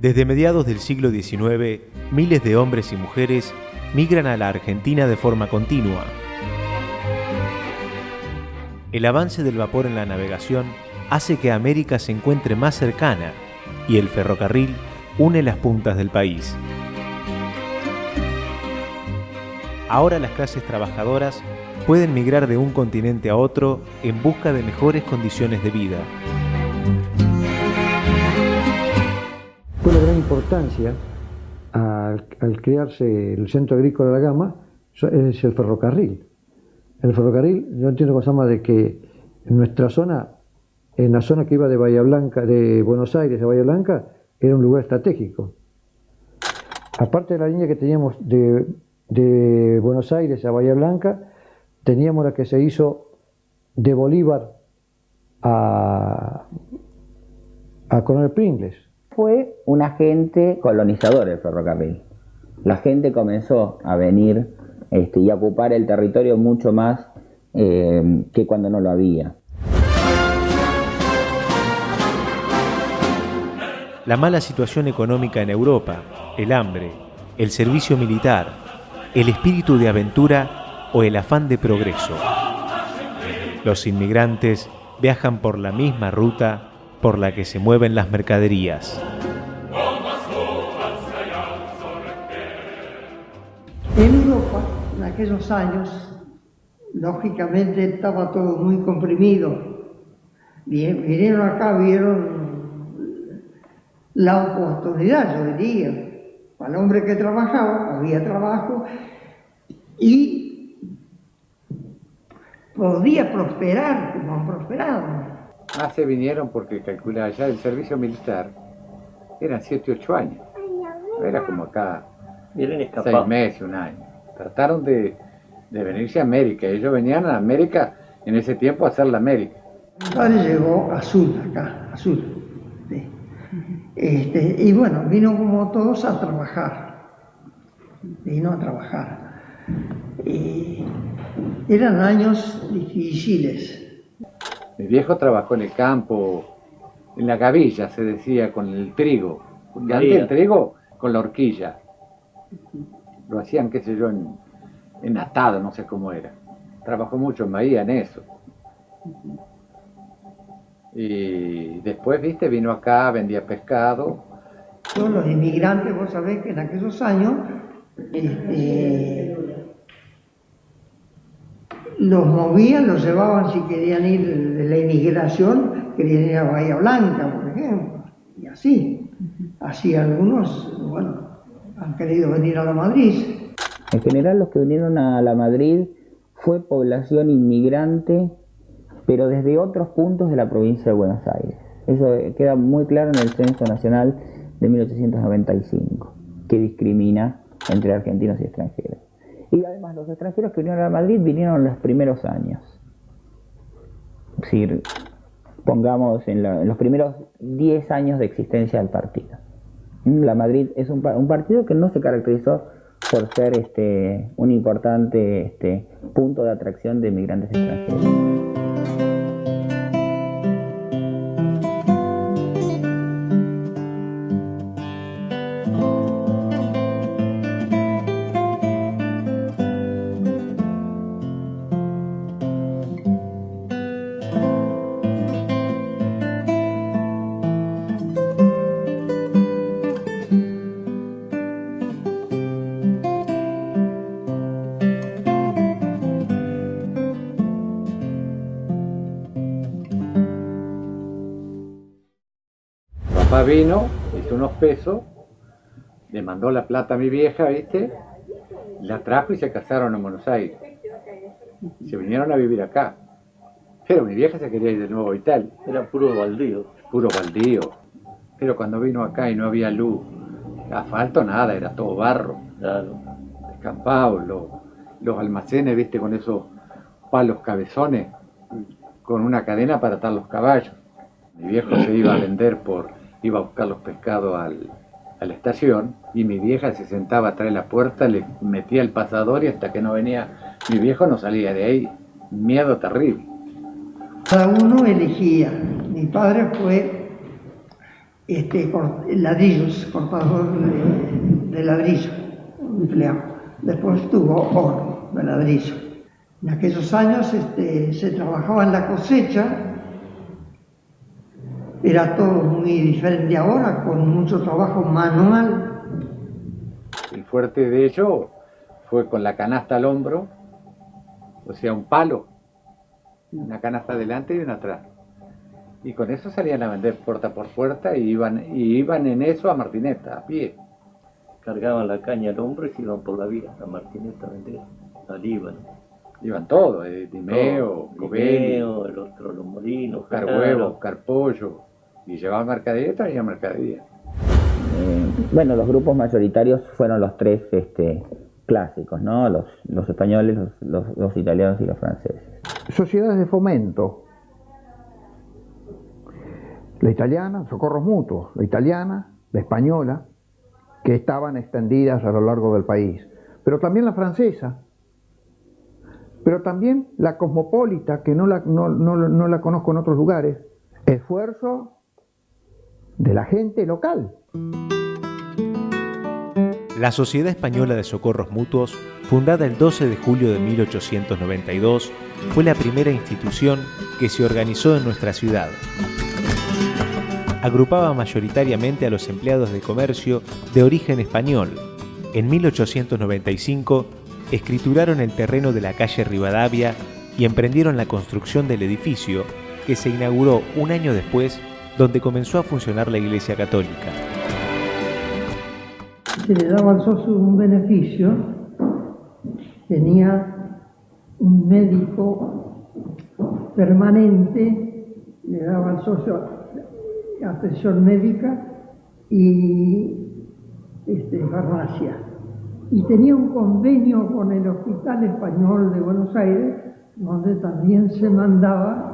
Desde mediados del siglo XIX, miles de hombres y mujeres migran a la Argentina de forma continua. El avance del vapor en la navegación hace que América se encuentre más cercana y el ferrocarril une las puntas del país. Ahora las clases trabajadoras pueden migrar de un continente a otro en busca de mejores condiciones de vida. Importancia al, crearse el Centro Agrícola de la Gama, es el ferrocarril. El ferrocarril, yo entiendo cosa más de que en nuestra zona, en la zona que iba de Bahía Blanca, de Buenos Aires a Bahía Blanca, era un lugar estratégico. Aparte de la línea que teníamos de, Buenos Aires a Bahía Blanca, teníamos la que se hizo de Bolívar a, a Coronel Pringles. Fue un agente colonizador el ferrocarril. La gente comenzó a venir este, y a ocupar el territorio mucho más eh, que cuando no lo había. La mala situación económica en Europa, el hambre, el servicio militar, el espíritu de aventura o el afán de progreso. Los inmigrantes viajan por la misma ruta por la que se mueven las mercaderías. En Europa, en aquellos años, lógicamente estaba todo muy comprimido. Vinieron acá, vieron la oportunidad, yo diría. Para el hombre que trabajaba, había trabajo y podía prosperar como han prosperado. Ah, se vinieron porque calculaba ya el servicio militar eran 7, 8 años. Era como acá, 6 meses, un año. Trataron de, de, venirse a América. Ellos venían a América en ese tiempo a hacer la América. Mi padre llegó a Sur, acá, a Sur. Este, y bueno, vino como todos a trabajar, vino a trabajar. Y eran años difíciles. Mi viejo trabajó en el campo, en la gavilla, se decía, con el trigo. Antes el trigo con la horquilla. Lo hacían, qué sé yo, en, en atado, no sé cómo era. Trabajó mucho en Bahía en eso. Y después, viste, vino acá, vendía pescado. Todos los inmigrantes, vos sabés que en aquellos años este, los movían, los llevaban si querían ir de la inmigración, querían ir a Bahía Blanca, por ejemplo, y así. Así algunos, bueno, han querido venir a la Madrid. En general los que vinieron a la Madrid fue población inmigrante pero desde otros puntos de la provincia de Buenos Aires. Eso queda muy claro en el Censo Nacional de 1895, que discrimina entre argentinos y extranjeros. Y además los extranjeros que vinieron a Madrid vinieron en los primeros años. Es decir, pongamos en, los primeros 10 años de existencia del partido. La Madrid es un, partido que no se caracterizó por ser este, un importante este, punto de atracción de inmigrantes extranjeros. Vino, hizo unos pesos, le mandó la plata a mi vieja, ¿viste? La trajo y se casaron en Buenos Aires. Se vinieron a vivir acá. Pero mi vieja se quería ir de nuevo a Italia. Era puro baldío. Puro baldío. Pero cuando vino acá y no había luz, asfalto nada, era todo barro. Claro. Descampado, los, los almacenes, viste, con esos palos cabezones, con una cadena para atar los caballos. Mi viejo se iba a vender por iba a buscar los pescados a la estación y mi vieja se sentaba atrás de la puerta, le metía el pasador y hasta que no venía mi viejo no salía de ahí. Miedo terrible. Cada uno elegía. Mi padre fue este, ladrillos, cortador de, ladrillo, empleado. Después tuvo oro de ladrillo. En aquellos años este, se trabajaba en la cosecha, era todo muy diferente ahora, con mucho trabajo manual. El fuerte de ello fue con la canasta al hombro, o sea, un palo, una canasta adelante y una atrás. Y con eso salían a vender puerta por puerta y iban, y iban en eso a Martineta, a pie. Cargaban la caña al hombro y se iban por la vía a Martineta a vender al Líbano. Iban todos, eh, Dimeo, Dimeo, el otro, los molinos, buscar huevos, Y llevaban mercadería y traían mercadería. Eh, bueno, los grupos mayoritarios fueron los tres este, clásicos, ¿no? Los, los españoles, los, los italianos y los franceses. Sociedades de fomento, la italiana, socorros mutuos, la italiana, la española, que estaban extendidas a lo largo del país, pero también la francesa, pero también la cosmopolita, que no la, no, no la conozco en otros lugares, esfuerzo de la gente local. La Sociedad Española de Socorros Mutuos, fundada el 12 de julio de 1892, fue la primera institución que se organizó en nuestra ciudad agrupaba mayoritariamente a los empleados de comercio de origen español. En 1895 escrituraron el terreno de la calle Rivadavia y emprendieron la construcción del edificio que se inauguró un año después donde comenzó a funcionar la Iglesia Católica. Se le daba al socio un beneficio, tenía un médico permanente, le daba al socio atención médica y este, farmacia. Y tenía un convenio con el Hospital Español de Buenos Aires, donde también se mandaba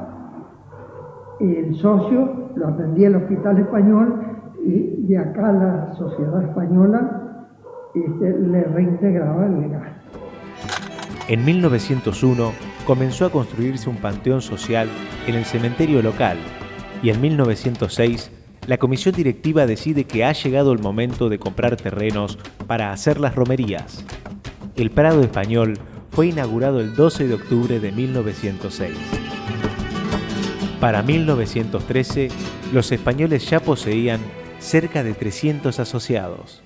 el socio, lo atendía el Hospital Español y de acá la Sociedad Española este, le reintegraba el legal. En 1901 comenzó a construirse un panteón social en el cementerio local y en 1906 la comisión directiva decide que ha llegado el momento de comprar terrenos para hacer las romerías. El Prado Español fue inaugurado el 12 de octubre de 1906. Para 1913, los españoles ya poseían cerca de 300 asociados.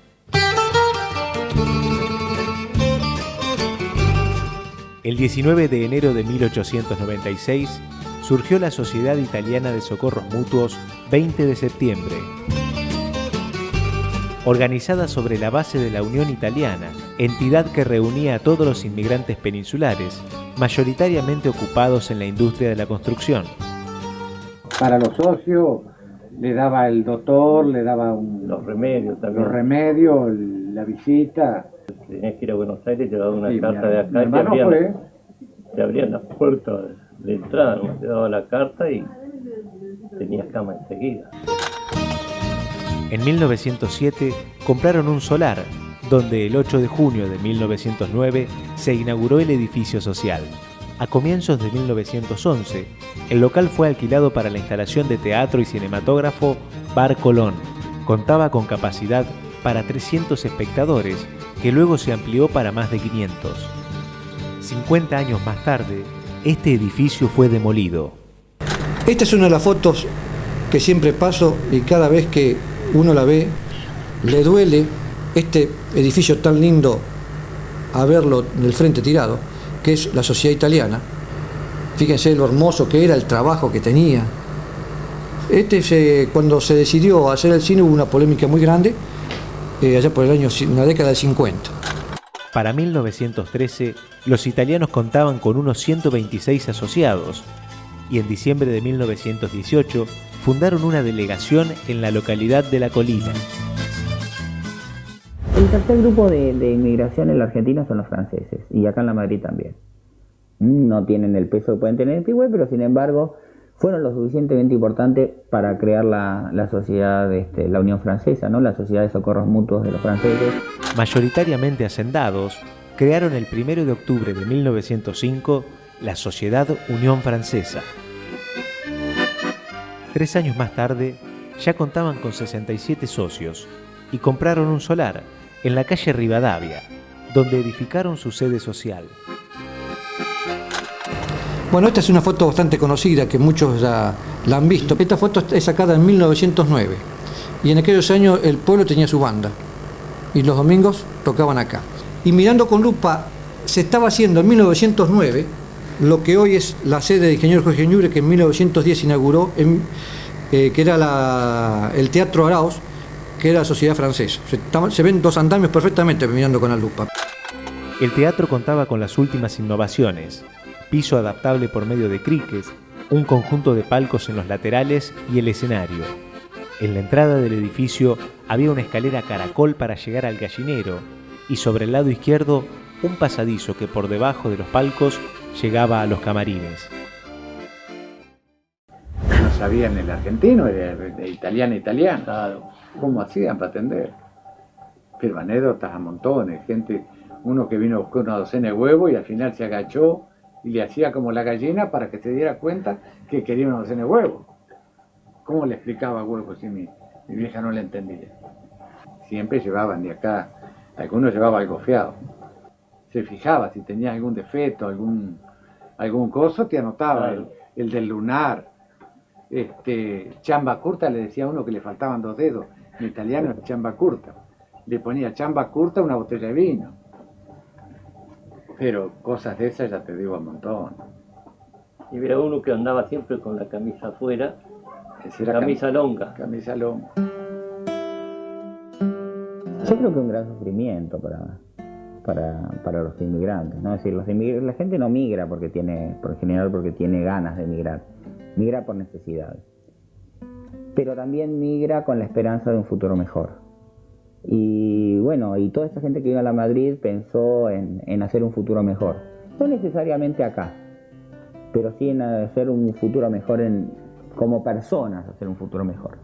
El 19 de enero de 1896, surgió la Sociedad Italiana de Socorros Mutuos 20 de septiembre. Organizada sobre la base de la Unión Italiana, entidad que reunía a todos los inmigrantes peninsulares, mayoritariamente ocupados en la industria de la construcción. Para los socios le daba el doctor, le daba los remedios también. Los remedios, la visita. Tenías que ir a Buenos Aires daban una carta de acá y te abrían, te abrían las puertas de entrada, te daba la carta y tenías cama enseguida. En 1907 compraron un solar, donde el 8 de junio de 1909 se inauguró el edificio social. A comienzos de 1911, el local fue alquilado para la instalación de teatro y cinematógrafo Bar Colón. Contaba con capacidad para 300 espectadores, que luego se amplió para más de 500. 50 años más tarde, este edificio fue demolido. Esta es una de las fotos que siempre paso y cada vez que uno la ve, le duele este edificio tan lindo a verlo del frente tirado, que es la sociedad italiana. Fíjense lo hermoso que era, el trabajo que tenía. Este se, cuando se decidió hacer el cine hubo una polémica muy grande, eh, allá por el año, una década de 50. Para 1913, los italianos contaban con unos 126 asociados y en diciembre de 1918 fundaron una delegación en la localidad de La Colina. El tercer grupo de, inmigración en la Argentina son los franceses y acá en la Madrid también. No tienen el peso que pueden tener en Pigüe, pero sin embargo fueron lo suficientemente importantes para crear la, sociedad, este, la Unión Francesa, ¿no? la Sociedad de Socorros Mutuos de los franceses. Mayoritariamente hacendados, crearon el 1 de octubre de 1905 la Sociedad Unión Francesa. Tres años más tarde, ya contaban con 67 socios y compraron un solar en la calle Rivadavia, donde edificaron su sede social. Bueno, esta es una foto bastante conocida que muchos ya la han visto. Esta foto es sacada en 1909 y en aquellos años el pueblo tenía su banda y los domingos tocaban acá. Y mirando con lupa, se estaba haciendo en 1909 lo que hoy es la sede de Ingeniero Jorge Ñubre, que en 1910 inauguró, eh, que era el Teatro Arauz, que era la sociedad francesa. Se, ven dos andamios perfectamente mirando con la lupa. El teatro contaba con las últimas innovaciones, piso adaptable por medio de criques, un conjunto de palcos en los laterales y el escenario. En la entrada del edificio había una escalera caracol para llegar al gallinero y sobre el lado izquierdo un pasadizo que por debajo de los palcos llegaba a los camarines. Sabían el argentino, era de italiano italiano. ¿Cómo hacían para atender? Pero anécdotas a montones, gente, uno que vino a buscar una docena de huevos y al final se agachó y le hacía como la gallina para que se diera cuenta que quería una docena de huevos. ¿Cómo le explicaba huevos si mi, mi vieja no le entendía? Siempre llevaban de acá, algunos llevaba algo fiado se fijaba si tenías algún defecto, algún, algún coso, te anotaba el, del lunar. Este, chamba curta le decía a uno que le faltaban dos dedos, en italiano era chamba curta. Le ponía chamba curta una botella de vino. Pero cosas de esas ya te digo un montón. Y había uno que andaba siempre con la camisa afuera, camisa longa. Camisa longa. Yo creo que un gran sufrimiento para, para, los inmigrantes. ¿no? Es decir, los la gente no migra porque tiene, por general porque tiene ganas de emigrar, migra por necesidad. Pero también migra con la esperanza de un futuro mejor. Y bueno, y toda esta gente que vino a la Madrid pensó en, hacer un futuro mejor. No necesariamente acá, pero sí en hacer un futuro mejor en, como personas, hacer un futuro mejor.